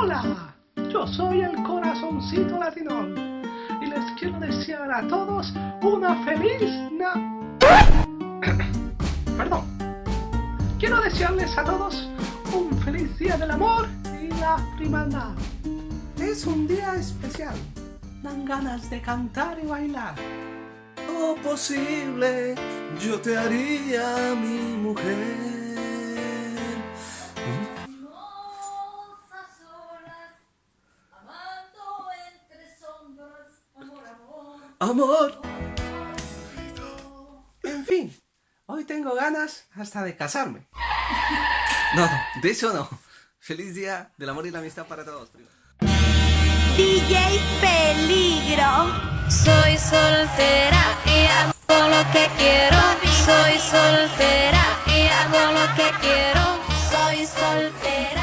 Hola, yo soy el corazoncito latinón y les quiero desear a todos una feliz na... Perdón. Quiero desearles a todos un feliz día del amor y la hermandad. Es un día especial. Dan ganas de cantar y bailar. Oh posible, yo te haría mi mujer. Amor. En fin, hoy tengo ganas hasta de casarme. No, no, de eso no. Feliz día del amor y la amistad para todos. DJ Peligro. Soy soltera y hago lo que quiero. Soy soltera y hago lo que quiero. Soy soltera.